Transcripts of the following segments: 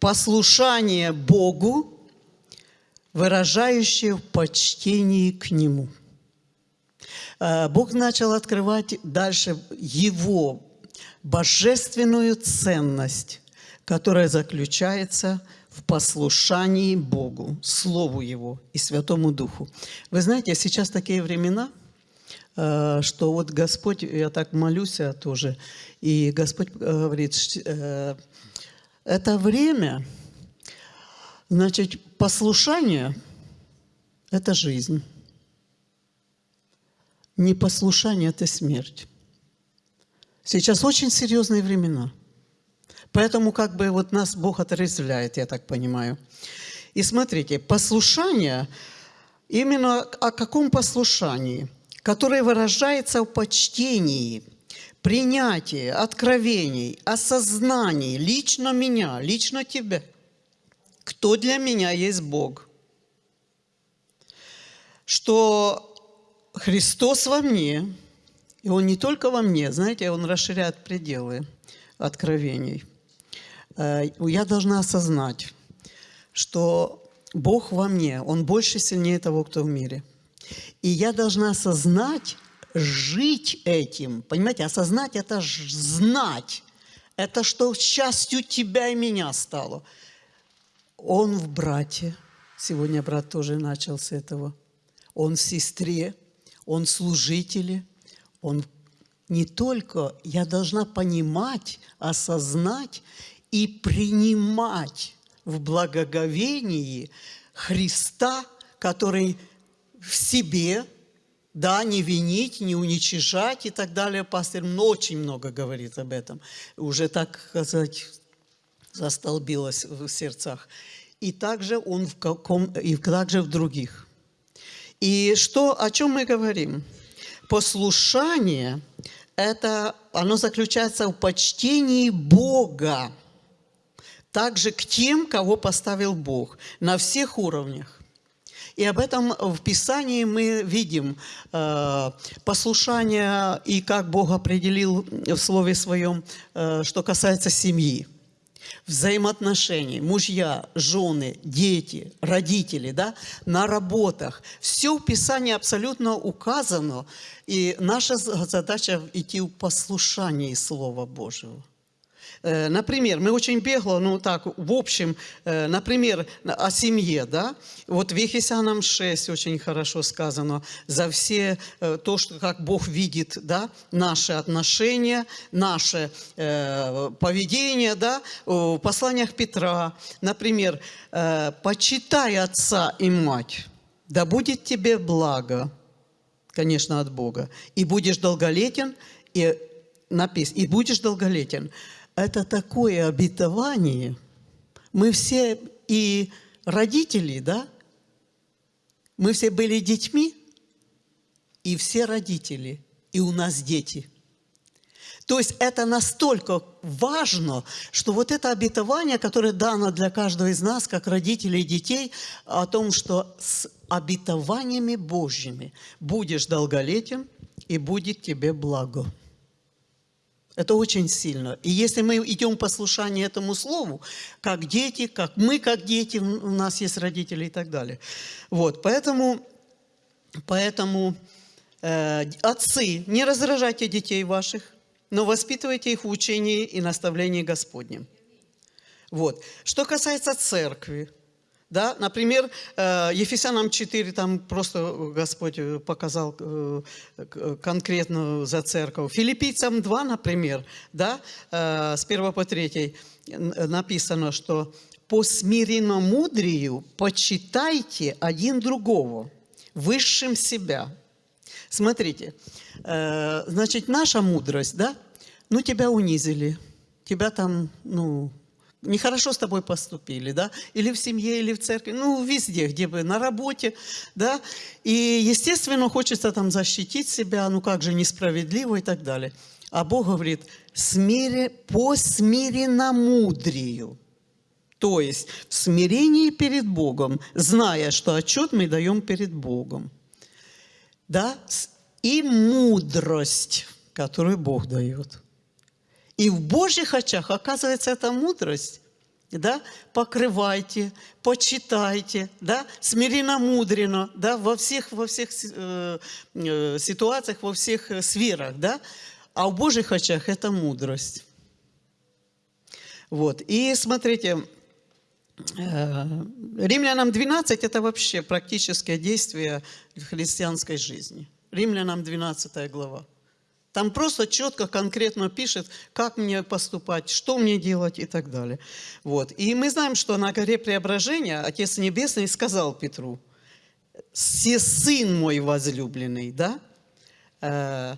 послушание Богу, выражающее в почтении к Нему. Э, Бог начал открывать дальше Его божественную ценность, которая заключается в послушании Богу, Слову Его и Святому Духу. Вы знаете, сейчас такие времена, э, что вот Господь, я так молюсь тоже, и Господь говорит, э, это время, значит, послушание – это жизнь. Непослушание – это смерть. Сейчас очень серьезные времена. Поэтому как бы вот нас Бог отрезвляет, я так понимаю. И смотрите, послушание, именно о каком послушании? Которое выражается в почтении, принятии, откровении, осознании лично меня, лично тебя. Кто для меня есть Бог? Что Христос во мне, и Он не только во мне, знаете, Он расширяет пределы откровений. Э, я должна осознать, что Бог во мне, Он больше сильнее того, кто в мире. И я должна осознать, жить этим. Понимаете, осознать – это знать. Это что частью тебя и меня стало. Он в брате. Сегодня брат тоже начал с этого. Он в сестре он служители, он не только, я должна понимать, осознать и принимать в благоговении Христа, который в себе, да, не винить, не уничижать и так далее. Пастор очень много говорит об этом. Уже, так сказать, застолбилось в сердцах. И также он в каком, и также в других. И что, о чем мы говорим? Послушание – это, оно заключается в почтении Бога, также к тем, кого поставил Бог, на всех уровнях. И об этом в Писании мы видим э, послушание и как Бог определил в Слове Своем, э, что касается семьи взаимоотношений, мужья, жены, дети, родители, да, на работах. Все в Писании абсолютно указано, и наша задача идти в послушании Слова Божьего. Э, например, мы очень бегло, ну так, в общем, э, например, о семье, да, вот в Ефесянам 6 очень хорошо сказано, за все э, то, что, как Бог видит, да, наши отношения, наше поведение, да, в посланиях Петра, например, «Почитай отца и мать, да будет тебе благо, конечно, от Бога, и будешь долголетен, и написано, и будешь долголетен» это такое обетование. Мы все и родители, да? Мы все были детьми, и все родители, и у нас дети. То есть это настолько важно, что вот это обетование, которое дано для каждого из нас, как родителей и детей, о том, что с обетованиями Божьими будешь долголетен, и будет тебе благо. Это очень сильно. И если мы идем послушание этому слову, как дети, как мы, как дети, у нас есть родители и так далее. Вот, поэтому, поэтому э, отцы, не раздражайте детей ваших, но воспитывайте их в учении и наставлении Господнем. Вот. Что касается церкви, да? Например, э, Ефесянам 4, там просто Господь э, показал э, конкретно за церковь. Филиппийцам 2, например, да? с 1 по 3 написано, что «по смиренномудрию почитайте один другого, высшим себя». Смотрите, значит, наша мудрость, да? Ну, тебя унизили, тебя там, ну, нехорошо с тобой поступили, да, или в семье, или в церкви, ну, везде, где бы, на работе, да, и, естественно, хочется там защитить себя, ну, как же несправедливо и так далее. А Бог говорит, смире, по смиренномудрию, то есть в смирении перед Богом, зная, что отчет мы даем перед Богом, да, и мудрость, которую Бог дает – и в Божьих очах, оказывается, эта мудрость да, покрывайте, почитайте, да, смиренно-мудренно, да, во всех, во всех э, э, ситуациях, во всех э, сферах, да, а в Божьих очах это мудрость. Вот, и смотрите, э, Римлянам 12 – это вообще практическое действие христианской жизни. Римлянам 12 глава. Там просто четко, конкретно пишет, как мне поступать, что мне делать и так далее. Вот. И мы знаем, что на горе Преображения Отец Небесный сказал Петру, «Се сын мой возлюбленный, да? Э,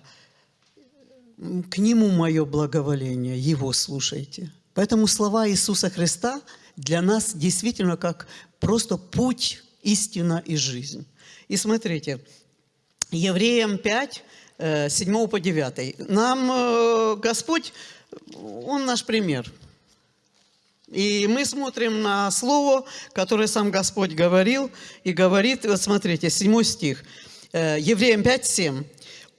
к нему мое благоволение, его слушайте». Поэтому слова Иисуса Христа для нас действительно как просто путь, истина и жизнь. И смотрите, Евреям 5, 7 э, по 9. Нам э, Господь, Он наш пример. И мы смотрим на слово, которое сам Господь говорил, и говорит, вот смотрите, 7 стих, э, Евреям 5, 7.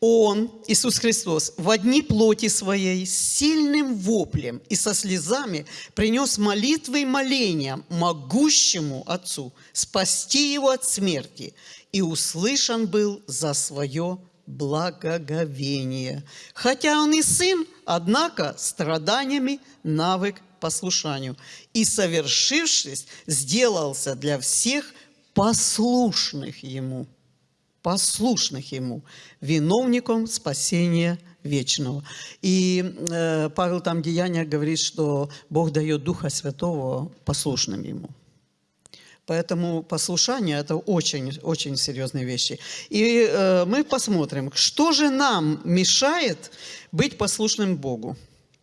Он, Иисус Христос, в одни плоти своей с сильным воплем и со слезами принес молитвы и моления могущему Отцу спасти его от смерти, и услышан был за свое благоговение. Хотя он и сын, однако страданиями навык послушанию. И, совершившись, сделался для всех послушных ему, послушных ему, виновником спасения вечного. И э, Павел там в Деяниях говорит, что Бог дает Духа Святого послушным ему. Поэтому послушание – это очень, очень серьезные вещи. И э, мы посмотрим, что же нам мешает быть послушным Богу.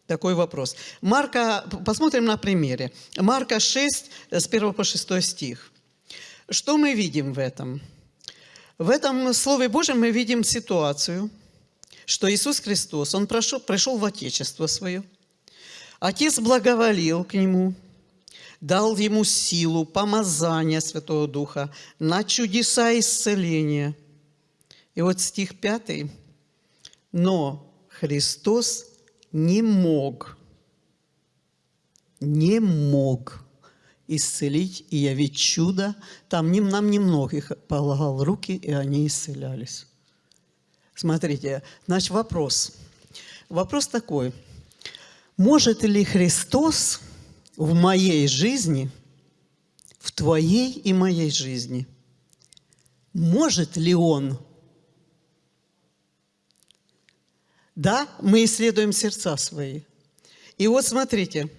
Такой вопрос. Марка, посмотрим на примере. Марка 6, с 1 по 6 стих. Что мы видим в этом? В этом Слове Божьем мы видим ситуацию, что Иисус Христос, Он прошел, пришел в Отечество Свое. Отец благоволил к Нему – дал ему силу, помазание Святого Духа на чудеса исцеления. И вот стих 5. Но Христос не мог, не мог исцелить и явить чудо. Там нам немногих полагал руки, и они исцелялись. Смотрите, значит, вопрос. Вопрос такой. Может ли Христос в моей жизни, в твоей и моей жизни, может ли он? Да, мы исследуем сердца свои. И вот смотрите,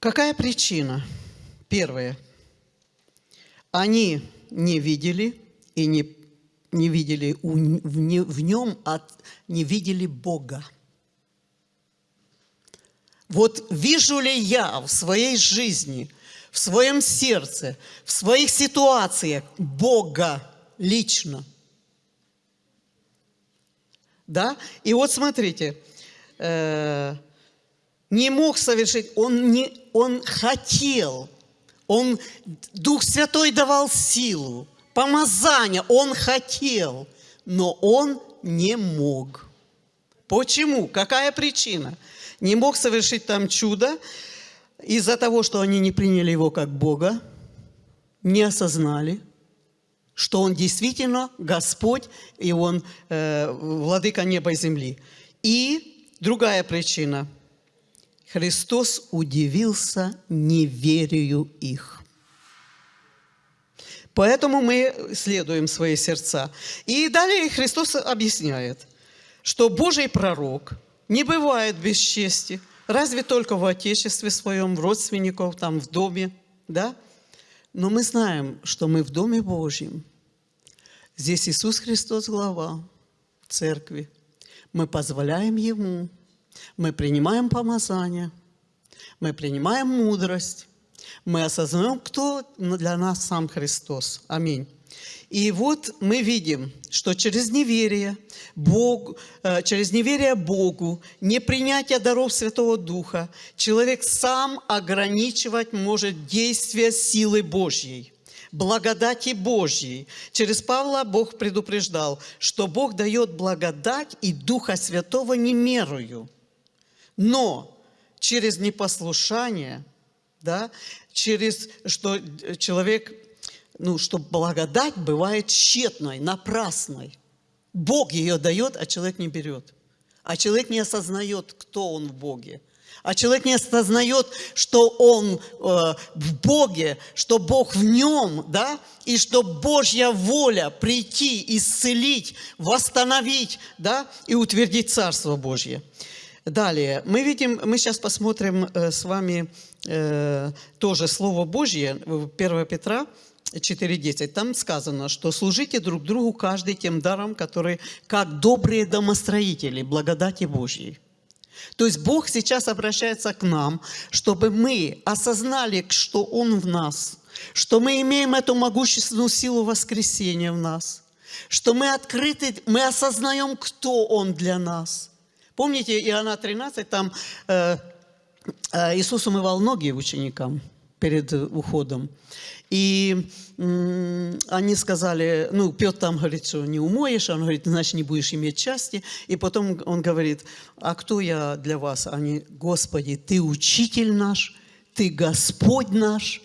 какая причина? Первое. Они не видели и не, не видели в, нем, от, не видели Бога. Вот вижу ли я в своей жизни, в своем сердце, в своих ситуациях Бога лично? Да? И вот смотрите, э, не мог совершить, он, не, он хотел, он, Дух Святой давал силу, помазание, он хотел, но он не мог. Почему? Какая причина? Не мог совершить там чудо из-за того, что они не приняли его как Бога, не осознали, что Он действительно Господь, и Он э, владыка неба и земли. И другая причина. Христос удивился неверию их. Поэтому мы следуем свои сердца. И далее Христос объясняет, что Божий пророк – не бывает без чести. Разве только в отечестве своем, в родственников, там, в доме, да? Но мы знаем, что мы в Доме Божьем. Здесь Иисус Христос глава церкви. Мы позволяем Ему, мы принимаем помазание, мы принимаем мудрость, мы осознаем, кто для нас сам Христос. Аминь. И вот мы видим, что через неверие, Бог, э, через неверие Богу, непринятие даров Святого Духа, человек сам ограничивать может действие силы Божьей, благодати Божьей. Через Павла Бог предупреждал, что Бог дает благодать и Духа Святого не мерую. Но через непослушание, да, через что человек, ну, что благодать бывает тщетной, напрасной. Бог ее дает, а человек не берет. А человек не осознает, кто он в Боге. А человек не осознает, что он э, в Боге, что Бог в нем, да, и что Божья воля прийти, исцелить, восстановить, да, и утвердить Царство Божье. Далее, мы видим, мы сейчас посмотрим э, с вами э, тоже Слово Божье, 1 Петра 4.10. Там сказано, что служите друг другу каждый тем даром, который как добрые домостроители благодати Божьей. То есть Бог сейчас обращается к нам, чтобы мы осознали, что Он в нас, что мы имеем эту могущественную силу воскресения в нас, что мы открыты, мы осознаем, кто Он для нас – Помните, Иоанна 13, там э, э, Иисус умывал ноги ученикам перед уходом. И они сказали, ну, Петр там говорит, что не умоешь, он говорит, значит, не будешь иметь части. И потом он говорит, а кто я для вас? Они, Господи, Ты учитель наш, Ты Господь наш.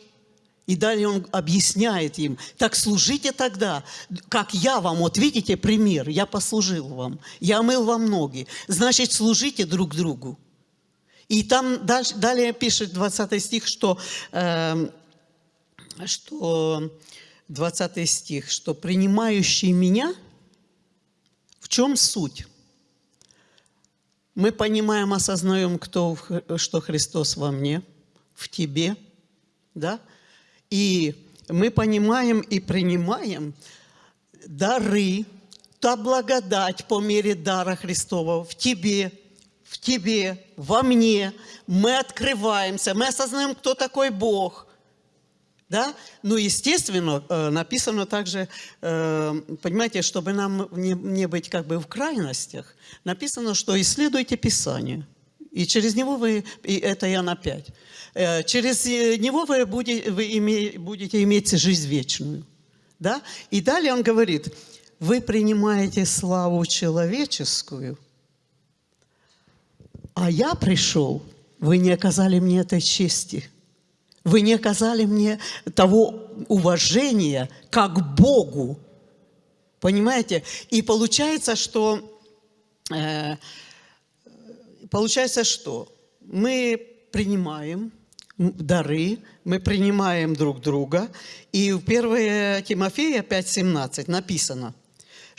И далее он объясняет им, так служите тогда, как я вам, вот видите пример, я послужил вам, я мыл вам ноги, значит, служите друг другу. И там дальше, далее пишет 20 стих, что, э, что 20 стих, что принимающий меня, в чем суть? Мы понимаем, осознаем, кто, что Христос во мне, в тебе, да? И мы понимаем и принимаем дары, та благодать по мере дара Христова в тебе, в тебе, во мне. Мы открываемся, мы осознаем, кто такой Бог. Да? Ну, естественно, э, написано также, э, понимаете, чтобы нам не, быть как бы в крайностях, написано, что исследуйте Писание. И через него вы, и это я на пять. Через э, него вы будете, вы будете иметь жизнь вечную. Да? И далее он говорит, вы принимаете славу человеческую, а я пришел, вы не оказали мне этой чести. Вы не оказали мне того уважения, как Богу. Понимаете? И получается, что... Э, получается, что мы принимаем дары, мы принимаем друг друга. И в 1 Тимофея 5.17 написано,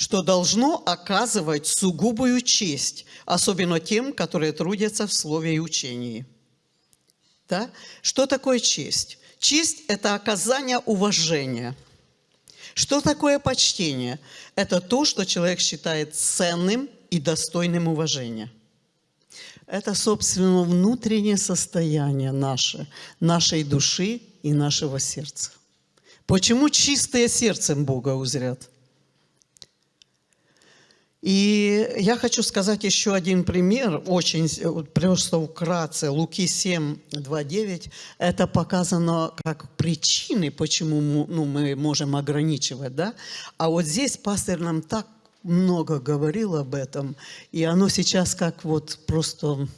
что должно оказывать сугубую честь, особенно тем, которые трудятся в слове и учении. Да? Что такое честь? Честь – это оказание уважения. Что такое почтение? Это то, что человек считает ценным и достойным уважения – это, собственно, внутреннее состояние наше, нашей души и нашего сердца. Почему чистое сердцем Бога узрят? И я хочу сказать еще один пример, очень просто вкратце. Луки 7, 2, 9. Это показано как причины, почему ну, мы можем ограничивать. Да? А вот здесь пастор нам так много говорил об этом, и оно сейчас как вот просто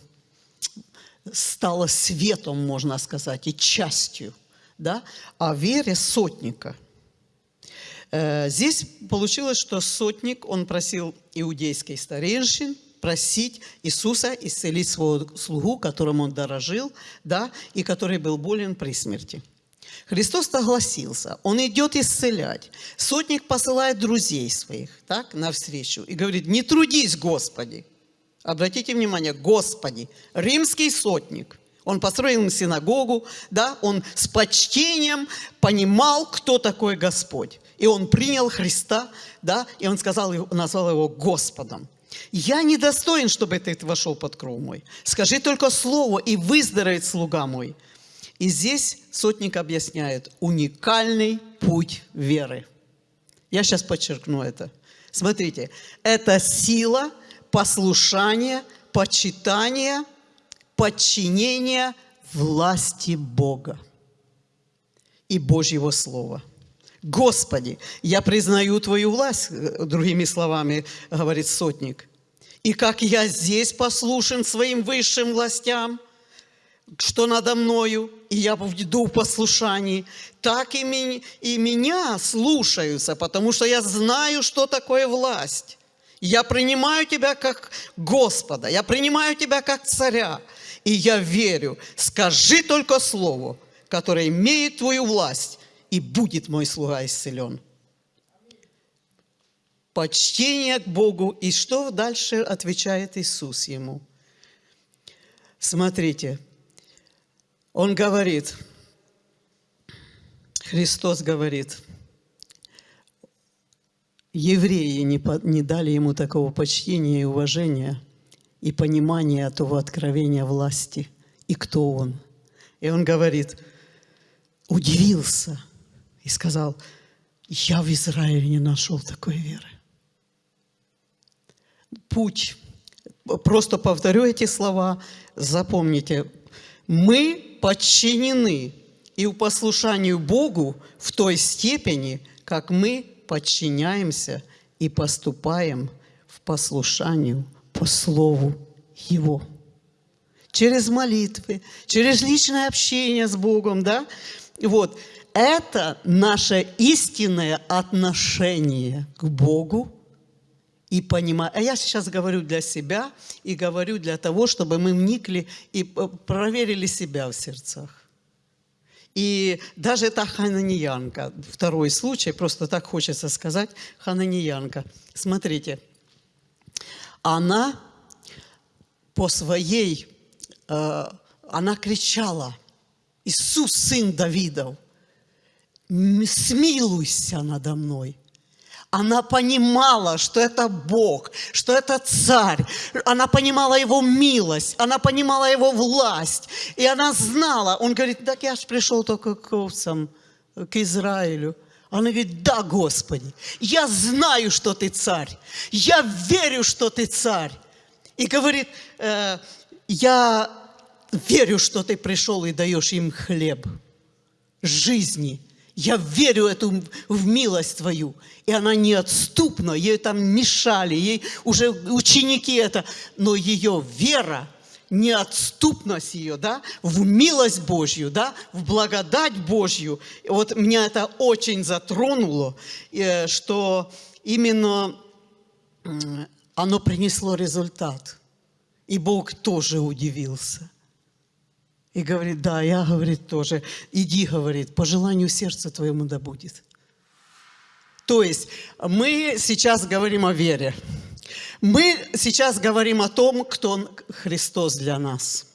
стало светом, можно сказать, и частью, да, о вере сотника. Э, здесь получилось, что сотник, он просил иудейский старейшин просить Иисуса исцелить своего слугу, которым он дорожил, да, и который был болен при смерти. Христос согласился, Он идет исцелять. Сотник посылает друзей своих так, навстречу и говорит, не трудись, Господи. Обратите внимание, Господи, римский сотник. Он построил им синагогу, да, он с почтением понимал, кто такой Господь. И он принял Христа, да, и он сказал, назвал его Господом. Я недостоин, чтобы ты вошел под кров мой. Скажи только слово, и выздоровеет слуга мой. И здесь сотник объясняет уникальный путь веры. Я сейчас подчеркну это. Смотрите, это сила послушания, почитания, подчинения власти Бога и Божьего Слова. Господи, я признаю Твою власть, другими словами говорит сотник. И как я здесь послушен своим высшим властям – что надо мною, и я иду в послушании, так и, ми, и меня слушаются, потому что я знаю, что такое власть. Я принимаю тебя как Господа, я принимаю тебя как царя, и я верю. Скажи только слово, которое имеет твою власть, и будет мой слуга исцелен. Почтение к Богу. И что дальше отвечает Иисус ему? Смотрите, он говорит, Христос говорит, евреи не, не дали ему такого почтения и уважения и понимания того откровения власти и кто он. И он говорит, удивился и сказал, я в Израиле не нашел такой веры. Путь, просто повторю эти слова, запомните, мы подчинены и в послушанию Богу в той степени, как мы подчиняемся и поступаем в послушанию по Слову Его. Через молитвы, через личное общение с Богом, да? Вот. Это наше истинное отношение к Богу и понимать. А я сейчас говорю для себя и говорю для того, чтобы мы вникли и проверили себя в сердцах. И даже эта хананиянка, второй случай, просто так хочется сказать, хананиянка. Смотрите, она по своей, э, она кричала, Иисус, сын Давидов, смилуйся надо мной. Она понимала, что это Бог, что это Царь. Она понимала Его милость, она понимала Его власть. И она знала. Он говорит, так я же пришел только к овцам, к Израилю. Она говорит, да, Господи, я знаю, что Ты Царь. Я верю, что Ты Царь. И говорит, э, я верю, что Ты пришел и даешь им хлеб жизни – я верю эту, в милость Твою. И она неотступна, ей там мешали, ей уже ученики это, но ее вера, неотступность ее, да, в милость Божью, да, в благодать Божью. И вот меня это очень затронуло, э, что именно оно принесло результат. И Бог тоже удивился. И говорит, да, я, говорит, тоже. Иди, говорит, по желанию сердца твоему да будет. То есть мы сейчас говорим о вере. Мы сейчас говорим о том, кто Христос для нас.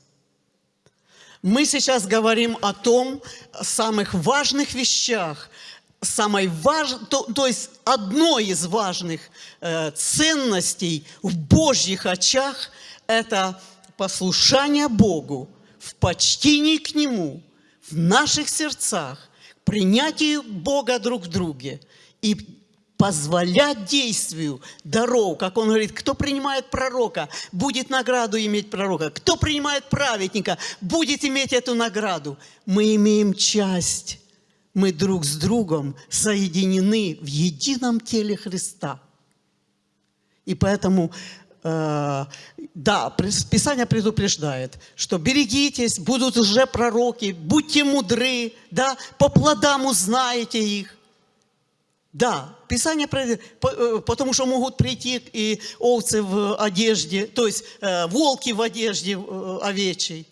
Мы сейчас говорим о том, самых важных вещах, самой важ... то, то есть одной из важных э, ценностей в Божьих очах – это послушание Богу, в почтении к Нему, в наших сердцах, принятии Бога друг в друге и позволять действию даров, как он говорит, кто принимает пророка, будет награду иметь пророка, кто принимает праведника, будет иметь эту награду. Мы имеем часть, мы друг с другом соединены в едином теле Христа. И поэтому да, Писание предупреждает, что берегитесь, будут уже пророки, будьте мудры, да, по плодам узнаете их. Да, Писание, э, потому что могут прийти и овцы в одежде, то есть э, волки в одежде овечьей.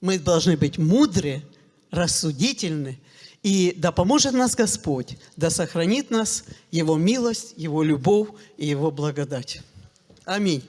Мы должны быть мудры, рассудительны, и да поможет нас Господь, да сохранит нас Его милость, Его любовь и Его благодать. Аминь.